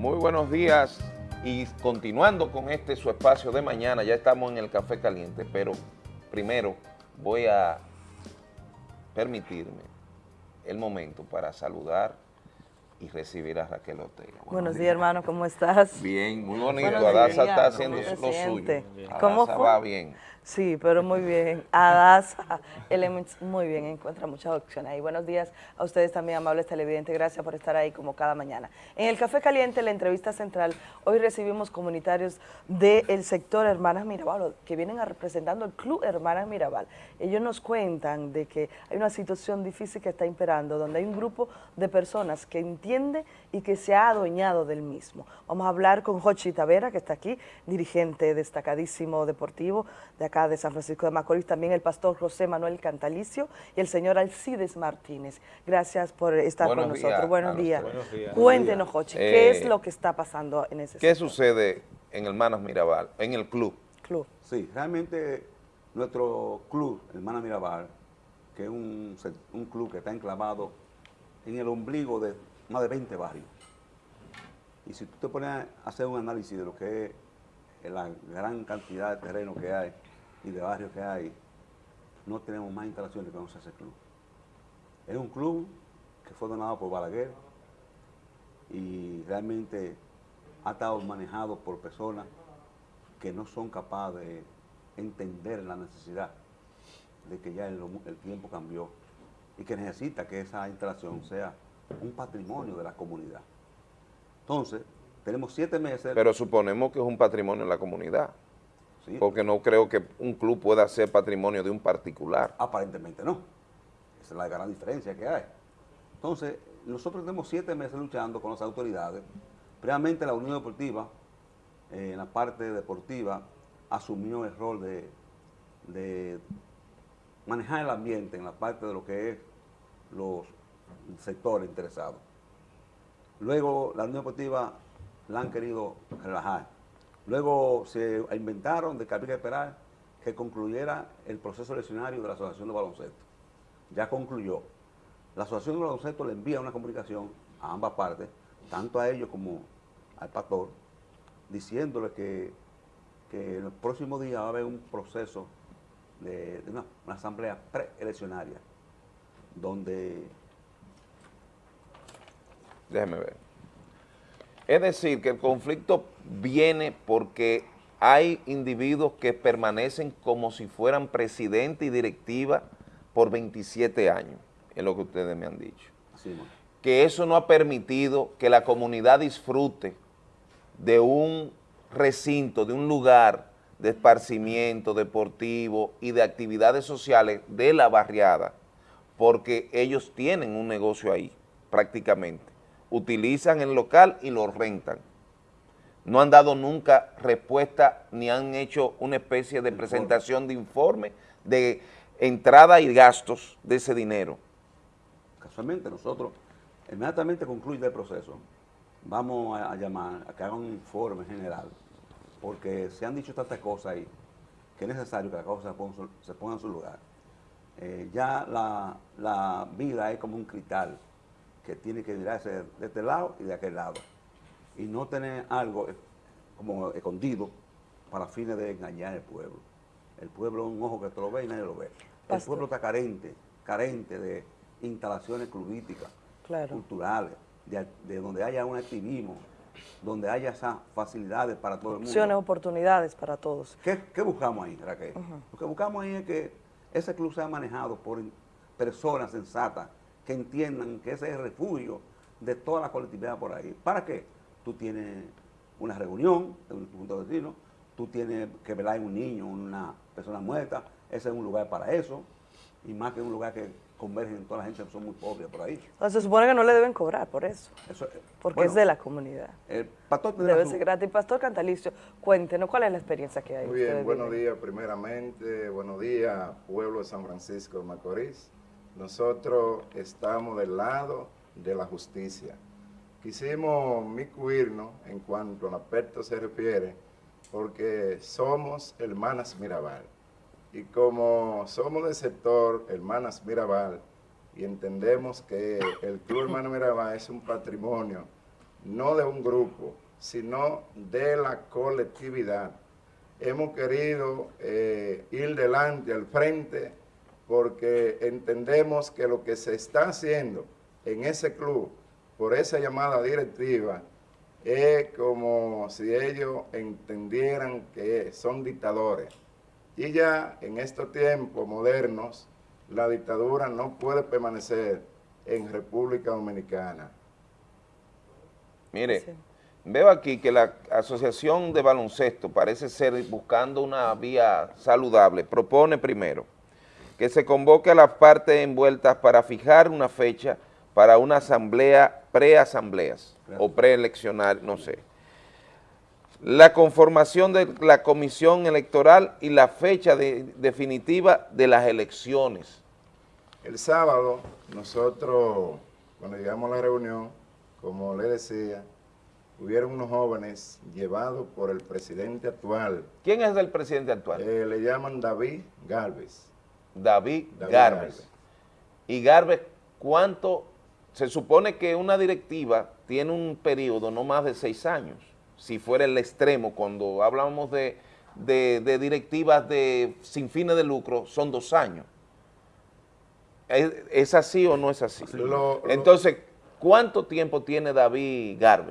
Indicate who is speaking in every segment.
Speaker 1: Muy buenos días y continuando con este su espacio de mañana, ya estamos en el Café Caliente, pero primero voy a permitirme el momento para saludar y recibir a Raquel Ortega.
Speaker 2: Buenos, Buenos días, hermano, ¿cómo estás?
Speaker 1: Bien, muy bonito. Adasa está haciendo lo suyo.
Speaker 2: ¿Cómo
Speaker 1: va bien.
Speaker 2: Sí, pero muy bien. Adasa Elements, muy bien, encuentra muchas opciones ahí. Buenos días a ustedes también, amables televidentes. Gracias por estar ahí como cada mañana. En el Café Caliente, la entrevista central, hoy recibimos comunitarios del sector Hermanas Mirabal, que vienen representando el Club Hermanas Mirabal. Ellos nos cuentan de que hay una situación difícil que está imperando, donde hay un grupo de personas que entiende y que se ha adueñado del mismo. Vamos a hablar con Jochi Tavera, que está aquí, dirigente destacadísimo deportivo de acá de San Francisco de Macorís, también el pastor José Manuel Cantalicio y el señor Alcides Martínez. Gracias por estar con nosotros. Buenos días. Cuéntenos, Jochi, ¿qué es eh, lo que está pasando en ese
Speaker 1: ¿Qué sucede en Hermanas Mirabal, en el club?
Speaker 2: Club.
Speaker 3: Sí, realmente nuestro club, Hermanas Mirabal, que es un, un club que está enclavado en el ombligo de más de 20 barrios. Y si tú te pones a hacer un análisis de lo que es la gran cantidad de terreno que hay y de barrios que hay, no tenemos más instalaciones que no ese club. Es un club que fue donado por Balaguer y realmente ha estado manejado por personas que no son capaces de entender la necesidad de que ya el, el tiempo cambió y que necesita que esa instalación sea un patrimonio de la comunidad. Entonces, tenemos siete meses...
Speaker 1: Pero suponemos que es un patrimonio de la comunidad. Porque no creo que un club pueda ser patrimonio de un particular.
Speaker 3: Aparentemente no. Esa es la gran diferencia que hay. Entonces, nosotros tenemos siete meses luchando con las autoridades. Previamente la Unión Deportiva, eh, en la parte deportiva, asumió el rol de, de manejar el ambiente en la parte de lo que es los sectores interesados. Luego la Unión Deportiva la han querido relajar. Luego se inventaron de que había que esperar que concluyera el proceso eleccionario de la Asociación de Baloncesto. Ya concluyó. La Asociación de Baloncesto le envía una comunicación a ambas partes, tanto a ellos como al pastor, diciéndole que, en el próximo día va a haber un proceso de, una, una asamblea preeleccionaria, donde
Speaker 1: Déjeme ver. Es decir, que el conflicto viene porque hay individuos que permanecen como si fueran presidente y directiva por 27 años, es lo que ustedes me han dicho. que eso no ha permitido que la comunidad disfrute de un recinto, de un lugar de esparcimiento deportivo y de actividades sociales de la barriada, porque ellos tienen un negocio ahí, prácticamente utilizan el local y lo rentan. No han dado nunca respuesta ni han hecho una especie de presentación de informe de entrada y gastos de ese dinero.
Speaker 3: Casualmente nosotros, inmediatamente concluye el proceso, vamos a, llamar a que hagan un informe general, porque se han dicho tantas cosas ahí que es necesario que la cosa se ponga, en su lugar. Eh, ya la, la vida es como un cristal, que tiene que mirarse de este lado y de aquel lado. Y no tener algo como escondido para fines de engañar al pueblo. El pueblo es un ojo que te lo ve y nadie lo ve. El pueblo está carente, carente de instalaciones clubísticas, culturales, de, donde haya un activismo, donde haya esas facilidades para todo el mundo.
Speaker 2: Opciones, oportunidades para todos.
Speaker 3: ¿Qué, buscamos ahí, Raquel? Lo que buscamos ahí es que ese club sea manejado por personas sensatas que entiendan que ese es el refugio de toda la colectividad por ahí. ¿Para qué? Tú tienes una reunión de un punto de vecino, tú tienes que velar en un niño, una persona muerta, ese es un lugar para eso, y más que un lugar que convergen toda la gente que son muy pobres por ahí.
Speaker 2: se supone que no le deben cobrar por eso, porque es de la comunidad.
Speaker 3: El pastor
Speaker 2: Debe ser gratis. Pastor Cantalicio, cuéntenos cuál es la experiencia que hay.
Speaker 4: Muy bien, buenos días primeramente, buenos días pueblo de San Francisco de Macorís. Nosotros estamos del lado de la justicia. Quisimos micuirnos en cuanto al aspecto se refiere, porque somos hermanas Mirabal. Y como somos del sector hermanas Mirabal, y entendemos que el Club Hermano Mirabal es un patrimonio no de un grupo, sino de la colectividad. Hemos querido eh, ir delante, al frente, porque entendemos que lo que se está haciendo en ese club, por esa llamada directiva, es como si ellos entendieran que son dictadores. Y ya en estos tiempos modernos, la dictadura no puede permanecer en República Dominicana.
Speaker 1: Mire,
Speaker 2: Sí.
Speaker 1: veo aquí que la Asociación de Baloncesto parece ser buscando una vía saludable. Propone primero que se convoque a las partes envueltas para fijar una fecha para una asamblea, preasambleas o preeleccionar, no sé. La conformación de la comisión electoral y la fecha de- definitiva de las elecciones.
Speaker 4: El sábado, nosotros, cuando llegamos a la reunión, como le decía, hubieron unos jóvenes llevados por el presidente actual,
Speaker 1: ¿Quién es el presidente actual?
Speaker 4: eh, le llaman David Galvez.
Speaker 1: David,
Speaker 4: David
Speaker 1: Garbes.
Speaker 4: Garbes.
Speaker 1: Y Garbes, ¿cuánto? Se supone que una directiva tiene un periodo no más de seis años, si fuera el extremo, cuando hablamos de, de- de directivas de, sin fines de lucro, son dos años. ¿Es, es así o no es así?
Speaker 4: Lo- lo-
Speaker 1: Entonces, ¿cuánto tiempo tiene David? Eh,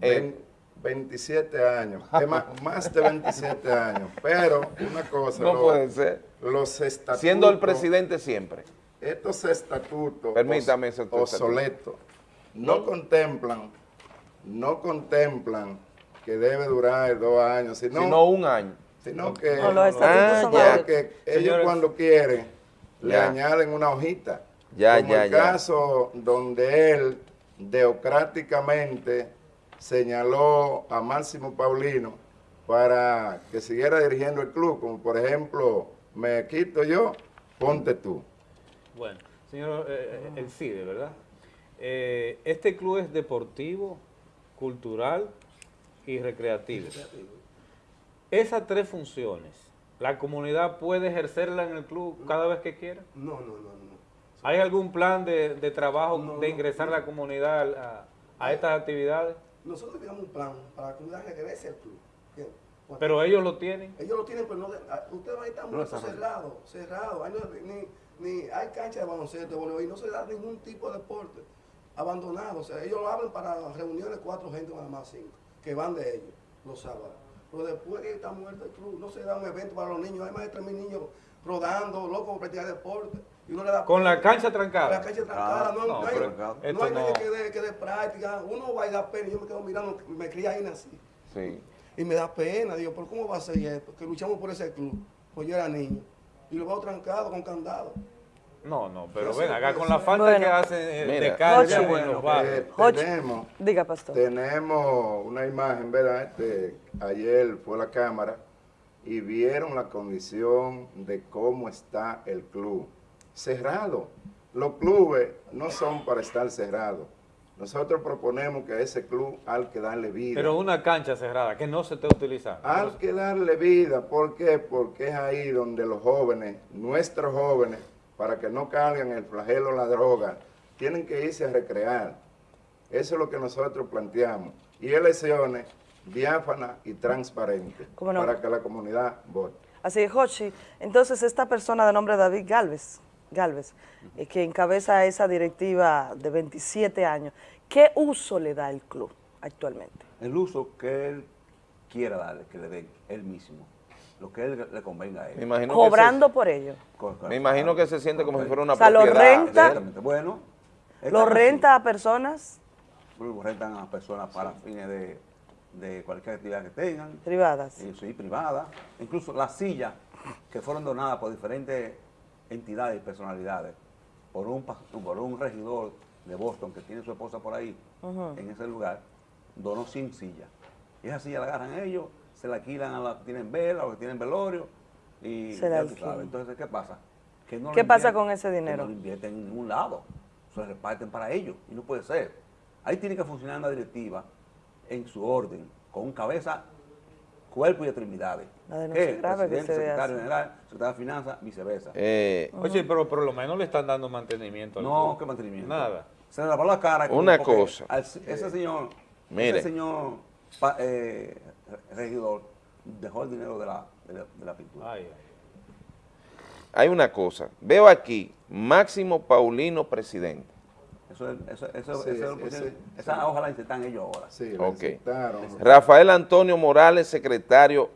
Speaker 4: Ven- 27 años, más, más de 27 años, pero una cosa,
Speaker 1: no
Speaker 4: lo-
Speaker 1: puede ser.
Speaker 4: los estatutos,
Speaker 1: Siendo el presidente siempre.
Speaker 4: estos estatutos
Speaker 1: Permítame
Speaker 4: os- obsoletos no contemplan, no contemplan que debe durar dos años, sino,
Speaker 1: sino un año.
Speaker 4: sino que,
Speaker 2: No, los estatutos
Speaker 1: Ah,
Speaker 2: son
Speaker 1: ya.
Speaker 4: que ellos
Speaker 5: Señores.
Speaker 4: cuando quieren le
Speaker 1: Ya.
Speaker 4: añaden una hojita.
Speaker 1: Ya,
Speaker 4: como
Speaker 1: ya,
Speaker 4: el
Speaker 1: ya.
Speaker 4: caso donde él democráticamente señaló a Máximo Paulino para que siguiera dirigiendo el club, como por ejemplo, me quito yo, ponte tú.
Speaker 5: Bueno, señor eh, eh, el CIDE, ¿verdad? Eh, este club es deportivo, cultural y recreativo. Esas tres funciones, ¿la comunidad puede ejercerla en el club cada vez que quiera?
Speaker 6: No, no, no, no.
Speaker 5: ¿Hay algún plan de, de trabajo
Speaker 6: No,
Speaker 5: de
Speaker 6: no,
Speaker 5: ingresar la comunidad a, a estas actividades?
Speaker 6: Nosotros tenemos un plan para que la comunidad regrese al club.
Speaker 5: Pero ellos lo tienen.
Speaker 6: ellos lo tienen, pero no de- ah, ustedes van a estar muy cerrados, cerrados. No- ni, ni hay cancha de baloncesto, de voleibol, y no se da ningún tipo de deporte. Abandonado. O sea, ellos lo abren para reuniones cuatro gente nada más cinco, que van de ellos los sábados. Pero después que está muerto el club, no se da un evento para los niños. Hay más de 3.000 niños rodando, locos por practicar deporte. Y uno le da
Speaker 5: Con la
Speaker 6: pena.
Speaker 5: cancha
Speaker 6: La
Speaker 5: trancada.
Speaker 6: cancha trancada, no,
Speaker 5: No,
Speaker 6: no hay, no nadie que dé que dé práctica. Uno va y da pena. Yo me quedo mirando, me crié ahí nací.
Speaker 1: Sí.
Speaker 6: Y me da pena, digo, ¿pero cómo va a ser esto? Que luchamos por ese club. Pues yo era niño. Y lo veo trancado con candado.
Speaker 5: No, no, pero ven acá con la falta
Speaker 2: Bueno.
Speaker 5: que hacen eh, de
Speaker 1: Mira.
Speaker 5: cancha
Speaker 2: Ocho.
Speaker 5: en los barrios.
Speaker 4: Eh, tenemos,
Speaker 2: Diga, pastor.
Speaker 4: Tenemos una imagen, ¿verdad? Este, ayer fue la cámara y vieron la condición de cómo está el club. Cerrado. Los clubes no son para estar cerrados. Nosotros proponemos que a ese club hay que darle vida.
Speaker 5: Pero una cancha cerrada que no se esté utilizando.
Speaker 4: Hay que darle vida. ¿Por qué? Porque es ahí donde los jóvenes, nuestros jóvenes, para que no carguen el flagelo la droga, tienen que irse a recrear. Eso es lo que nosotros planteamos. Y elecciones diáfanas y transparentes
Speaker 2: ¿Cómo no?
Speaker 4: para que la comunidad vote.
Speaker 2: Así es, Jochi. Entonces, esta persona de nombre David Galvez, Galvez eh, que encabeza esa directiva de 27 años, ¿qué uso le da el club actualmente?
Speaker 3: El uso que él quiera darle, que le den él mismo, lo que él le convenga a
Speaker 1: Me
Speaker 3: él.
Speaker 1: imagino
Speaker 2: Cobrando por ello.
Speaker 1: Me imagino que se siente como si fuera una
Speaker 2: O sea, lo renta.
Speaker 3: Exactamente. Bueno,
Speaker 2: ¿Lo renta a personas.
Speaker 3: Lo rentan a personas para fines de, de cualquier actividad que tengan.
Speaker 2: privadas?
Speaker 3: eh, sí, privada. Incluso las sillas que fueron donadas por diferentes entidades y personalidades, por un, por un regidor de Boston que tiene su esposa por ahí, en ese lugar, donó 100 sillas. Y esas sillas la agarran ellos, se la alquilan a los que tienen vela, a los que tienen velorio, y
Speaker 2: Se la
Speaker 3: ya tú sabes. Entonces, ¿qué pasa? Que no lo
Speaker 2: ¿Qué pasa
Speaker 3: invierten-
Speaker 2: con ese
Speaker 3: que
Speaker 2: dinero?
Speaker 3: no lo invierten en ningún lado, se lo reparten para ellos, y no puede ser. Ahí tiene que funcionar una directiva en su orden, con cabeza, cuerpo y extremidades.
Speaker 2: La denuncia
Speaker 3: Que
Speaker 2: grave que
Speaker 3: presidente,
Speaker 2: se
Speaker 3: secretario general, secretario de finanzas, viceversa.
Speaker 1: Eh,
Speaker 5: Oye, pero por lo menos le están dando mantenimiento al
Speaker 3: no, qué mantenimiento.
Speaker 5: Nada.
Speaker 3: Se le lavó la cara. con-
Speaker 1: Una cosa.
Speaker 3: al- ese señor
Speaker 1: Mire.
Speaker 3: Ese señor eh, regidor dejó el dinero de la, de la, de la pintura.
Speaker 5: Ay, ay.
Speaker 1: Hay una cosa, veo aquí, Máximo Paulino, presidente.
Speaker 3: Eso, es- eso, eso,
Speaker 4: Sí,
Speaker 3: eso-
Speaker 4: ese-
Speaker 3: ese- esa hoja la insertan ellos ahora.
Speaker 4: Sí.
Speaker 1: Rafael Antonio Morales, secretario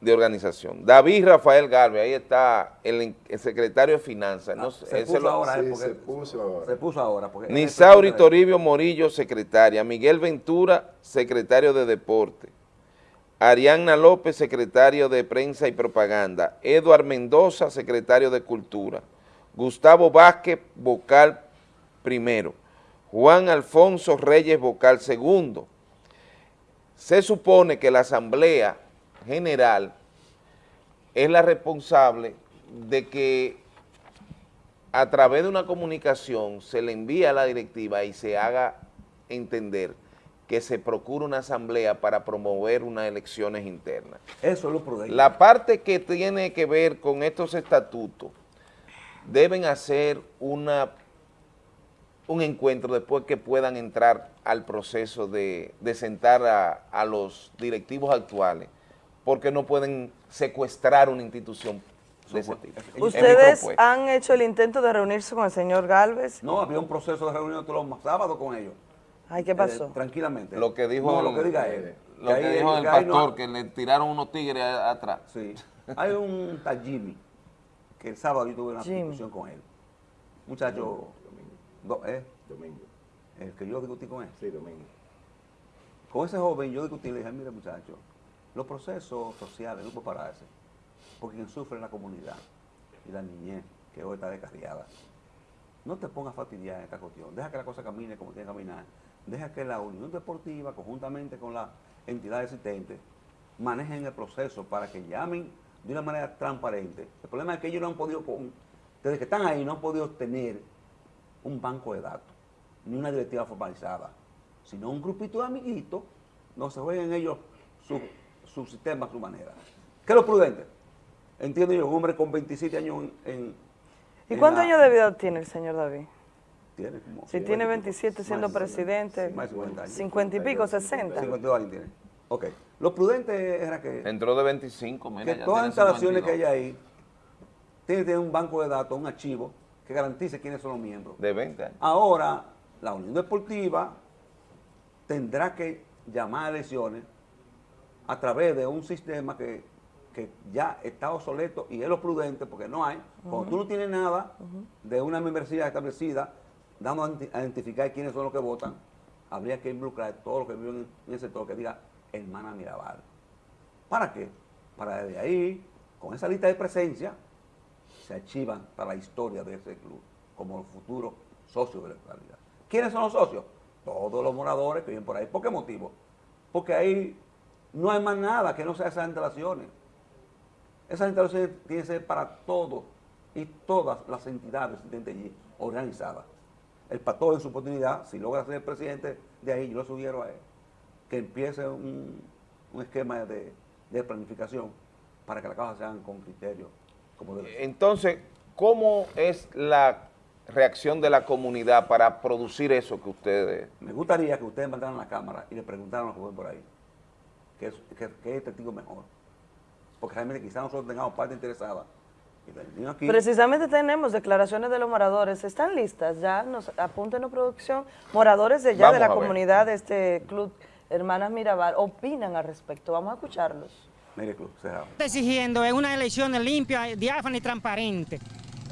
Speaker 1: de organización. David Rafael Galvez, ahí está el, el secretario de finanzas. No
Speaker 3: Ah,
Speaker 1: sé,
Speaker 3: se puso
Speaker 1: lo-
Speaker 3: ahora, eh,
Speaker 4: Sí,
Speaker 3: porque
Speaker 4: se puso ahora.
Speaker 3: Se puso ahora. Porque
Speaker 1: Nisauri Toribio Morillo, secretaria. Miguel Ventura, secretario de Deporte. Arianna López, secretario de Prensa y Propaganda. Eduard Mendoza, secretario de Cultura. Gustavo Vázquez, vocal primero. Juan Alfonso Reyes, vocal segundo. Se supone que la Asamblea General es la responsable de que a través de una comunicación se le envía a la directiva y se haga entender que se procura una asamblea para promover unas elecciones internas.
Speaker 3: Eso es lo prudente.
Speaker 1: La parte que tiene que ver con estos estatutos deben hacer una, un encuentro después que puedan entrar al proceso de, de sentar a, a los directivos actuales, porque no pueden secuestrar una institución de ese tipo.
Speaker 2: ¿Ustedes
Speaker 1: propuesta.
Speaker 2: han hecho el intento de reunirse con el señor Galvez?
Speaker 3: No, había un proceso de reunión todos los sábados con ellos.
Speaker 2: Ay, ¿qué pasó?
Speaker 3: Eh, tranquilamente.
Speaker 1: Lo que dijo
Speaker 3: No,
Speaker 1: el-
Speaker 3: lo que diga él.
Speaker 1: Lo que, dijo el
Speaker 3: no-
Speaker 1: pastor, que le tiraron unos tigres a- atrás.
Speaker 3: Sí. Hay un tal Jimmy, que el sábado yo tuve una
Speaker 2: Jimmy.
Speaker 3: discusión con él. Muchacho, do- ¿eh?
Speaker 4: Domingo.
Speaker 3: el que yo discutí con él.
Speaker 4: Sí, domingo.
Speaker 3: Con ese joven yo discutí y le dije, mire muchacho, los procesos sociales no pueden pararse, porque quien sufre la comunidad y la niñez, que hoy está descarriada. No te pongas fastidiar en esta cuestión, deja que la cosa camine como tiene que caminar, deja que la Unión Deportiva, conjuntamente con las entidades existentes, manejen el proceso para que llamen de una manera transparente. El problema es que ellos no han podido, desde que están ahí, no han podido tener un banco de datos, ni una directiva formalizada, sino un grupito de amiguitos, no se jueguen ellos su, su sistema a su manera. ¿Qué es lo prudente? Entiendo yo, un hombre con 27 años en... en-
Speaker 2: ¿Y
Speaker 3: en
Speaker 2: cuántos
Speaker 3: la-
Speaker 2: años de vida tiene el señor David?
Speaker 3: Tiene como...
Speaker 2: Si tiene 27 siendo
Speaker 3: Más de 50,
Speaker 2: presidente,
Speaker 3: más de 50 años.
Speaker 2: 50 y pico, 60.
Speaker 3: 52 años tiene. Ok. Lo prudente era que,
Speaker 1: Entró de 25, mira,
Speaker 3: que
Speaker 1: ya
Speaker 3: todas las
Speaker 1: tiene
Speaker 3: instalaciones que
Speaker 1: 52.
Speaker 3: hay ahí tienen que tener un banco de datos, un archivo, que garantice quiénes son los miembros.
Speaker 1: De 20 años.
Speaker 3: Ahora, la Unión Deportiva tendrá que llamar a elecciones a través de un sistema que, que ya está obsoleto y es lo prudente porque no hay. Cuando tú no tienes nada de una membresía establecida, dando a identi- a identificar quiénes son los que votan, habría que involucrar a todos los que viven en el sector que diga hermana Mirabal. ¿Para qué? Para desde ahí, con esa lista de presencia, se archivan para la historia de ese club como los futuros socios de la localidad. ¿Quiénes son los socios? Todos los moradores que viven por ahí. ¿Por qué motivo? Porque ahí no hay más nada que no sea esas instalaciones. Esas instalaciones tienen que ser para todos y todas las entidades existentes allí organizadas. El pastor en su oportunidad, si logra ser presidente de ahí, yo lo sugiero a él, que empiece un, un esquema de, de planificación para que las cosas se hagan con criterio como debe ser.
Speaker 1: Entonces, ¿cómo es la reacción de la comunidad para producir eso que ustedes...
Speaker 3: Me gustaría que ustedes mandaran la cámara y le preguntaran a los jóvenes por ahí qué es, qué es testigo mejor. Porque realmente quizás nosotros tengamos parte interesada. Aquí,
Speaker 2: Precisamente tenemos declaraciones de los moradores. ¿Están listas? Ya nos apúntenos producción. Moradores de ya
Speaker 1: Vamos
Speaker 2: de la
Speaker 1: ver.
Speaker 2: comunidad de este club Hermanas Mirabal opinan al respecto. Vamos a escucharlos.
Speaker 3: mire club, cerrado.
Speaker 7: está exigiendo una elección limpia, diáfana y transparente.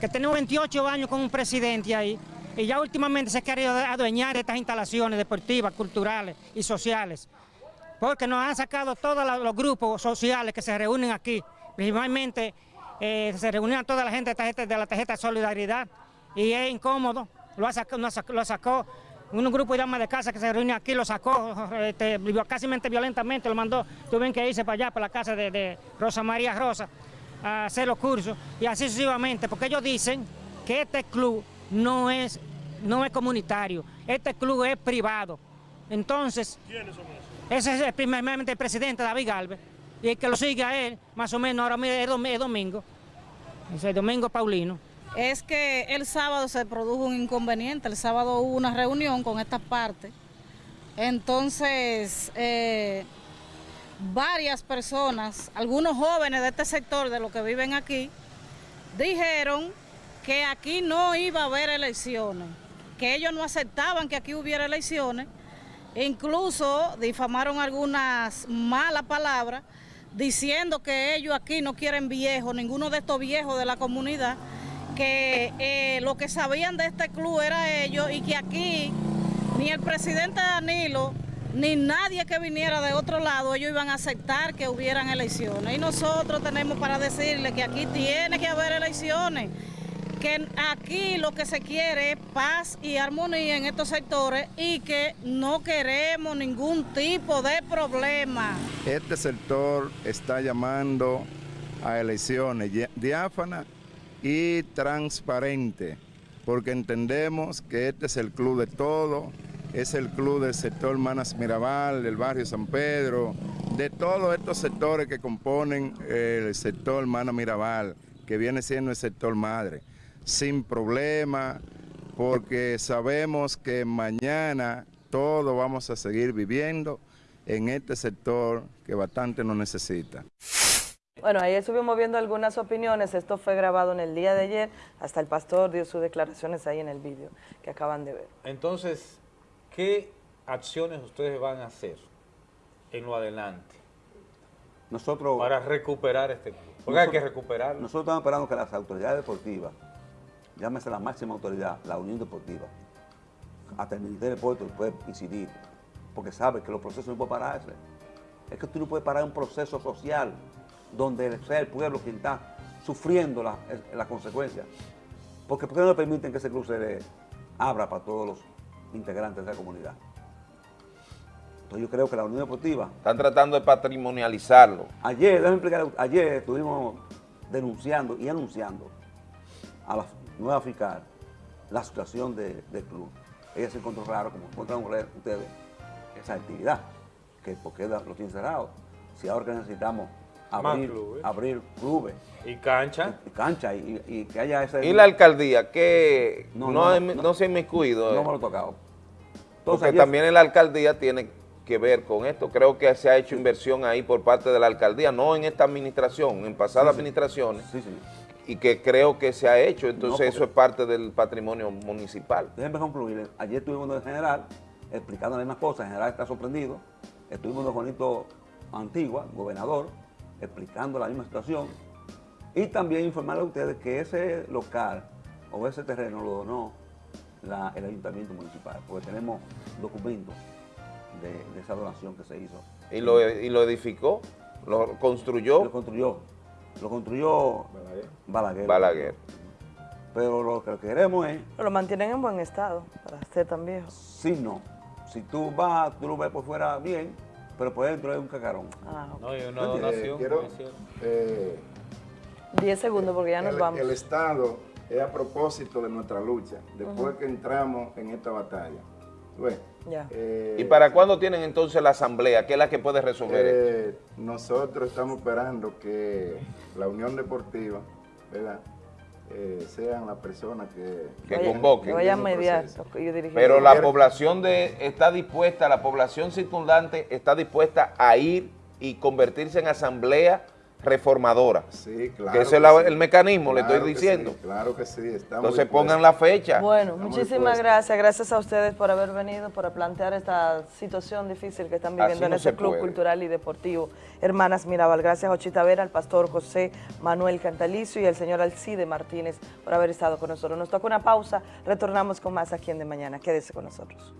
Speaker 7: Que tenemos 28 años con un presidente ahí y ya últimamente se ha querido adueñar de estas instalaciones deportivas, culturales y sociales. Porque nos han sacado todos los grupos sociales que se reúnen aquí. Principalmente eh, se reunían toda la gente de, la tarjeta de solidaridad y es incómodo. Lo, sacó- lo sacó un grupo de damas de casa que se reúne aquí, lo sacó este, casi violentamente, lo mandó, tuvieron que irse para allá, para la casa de, Rosa María Rosa, a hacer los cursos y así sucesivamente, porque ellos dicen que este club no es, no es comunitario, este club es privado. Entonces, ese es el, primeramente el presidente David Galvez, y el que lo sigue a él, más o menos ahora es dom- es domingo, es el domingo Paulino.
Speaker 8: es que el sábado se produjo un inconveniente. El sábado hubo una reunión con estas partes Entonces, eh, varias personas, algunos jóvenes de este sector, de los que viven aquí, dijeron que aquí no iba a haber elecciones, que ellos no aceptaban que aquí hubiera elecciones, incluso difamaron algunas malas palabras, diciendo que ellos aquí no quieren viejos, ninguno de estos viejos de la comunidad, que eh, lo que sabían de este club era ellos y que aquí ni el presidente Danilo ni nadie que viniera de otro lado, ellos iban a aceptar que hubieran elecciones. Y nosotros tenemos para decirle que aquí tiene que haber elecciones, que aquí lo que se quiere es paz y armonía en estos sectores y que no queremos ningún tipo de problema.
Speaker 4: Este sector está llamando a elecciones diáfanas y transparentes, porque entendemos que este es el club de todos, es el club del sector Manas Mirabal, del barrio San Pedro, de todos estos sectores que componen el sector Manas Mirabal, que viene siendo el sector madre, sin problema, porque sabemos que mañana todos vamos a seguir viviendo en este sector que bastante nos necesita.
Speaker 2: Bueno, ahí estuvimos viendo algunas opiniones, esto fue grabado en el día de ayer, hasta el pastor dio sus declaraciones ahí en el vídeo que acaban de ver.
Speaker 5: Entonces, ¿Qué acciones ustedes van a hacer en lo adelante
Speaker 3: nosotros,
Speaker 5: para recuperar este club? Porque hay que recuperarlo.
Speaker 3: Nosotros estamos esperando que las autoridades deportivas, llámese la máxima autoridad, la Unión Deportiva, hasta el Ministerio de Deportes puede incidir, porque sabe que los procesos no pueden pararse. Es que tú no puedes parar un proceso social donde sea el pueblo quien está sufriendo las la consecuencias. Porque ¿por qué no le permiten que ese club se abra para todos los integrantes de la comunidad. Entonces yo creo que la Unión Deportiva...
Speaker 1: Están tratando de patrimonializarlo.
Speaker 3: Ayer, déjame explicar, ayer estuvimos denunciando y anunciando a la nueva fiscal la situación del club. Ella se encontró raro, como encontraron ustedes, esa actividad, que porque lo tienen cerrado. Si ahora que necesitamos abrir clubes. abrir clubes.
Speaker 5: Y cancha.
Speaker 3: Y, cancha, y, que haya ese...
Speaker 1: ¿Y la alcaldía? que no, no, se ha inmiscuido?
Speaker 3: No me lo he tocado.
Speaker 1: Porque también la alcaldía tiene que ver con esto. Creo que se ha hecho inversión ahí por parte de la alcaldía, no en esta administración, en pasadas administraciones. Sí, sí. Y que creo que se ha hecho, entonces eso es parte del patrimonio municipal.
Speaker 3: Déjenme concluir. Ayer estuvimos en el general explicando las mismas cosas. El general está sorprendido. Estuvimos en Juanito Antigua, gobernador, explicando la misma situación y también informarle a ustedes que ese local o ese terreno lo donó el ayuntamiento municipal, porque tenemos documentos de, esa donación que se hizo.
Speaker 1: ¿Y lo, ¿Y lo edificó? ¿Lo construyó?
Speaker 3: Lo construyó. Lo construyó Balaguer.
Speaker 1: Balaguer.
Speaker 3: Pero lo que queremos es...
Speaker 2: lo mantienen en buen estado, para ser tan viejo.
Speaker 3: Sí, no. Si tú vas, tú lo ves por fuera bien, pero por dentro es un cacarón.
Speaker 5: Ah, No, hay una donación.
Speaker 4: quiero, 10
Speaker 2: eh, segundos porque ya nos vamos.
Speaker 4: El Estado es a propósito de nuestra lucha, después que entramos en esta batalla.
Speaker 1: Eh, ¿Y para cuándo tienen entonces la asamblea? ¿Qué es la que puede resolver
Speaker 4: eh, Nosotros estamos esperando que la Unión Deportiva, ¿verdad? Eh, sean las personas que,
Speaker 1: que convoquen.
Speaker 2: Que vayan a mediar.
Speaker 1: Pero la población de, está dispuesta, la población circundante está dispuesta a ir y convertirse en asamblea reformadora.
Speaker 4: Sí, claro.
Speaker 1: Que ese es el mecanismo, le estoy diciendo.
Speaker 4: claro que sí.
Speaker 1: Entonces pongan la fecha.
Speaker 2: Bueno, muchísimas gracias. Gracias a ustedes por haber venido, por plantear esta situación difícil que están viviendo en este Club Cultural y Deportivo. Hermanas Mirabal, gracias a Ochita Vera, al pastor José Manuel Cantalicio y al señor Alcide Martínez por haber estado con nosotros. Nos toca una pausa, retornamos con más aquí en De Mañana. Quédese con nosotros.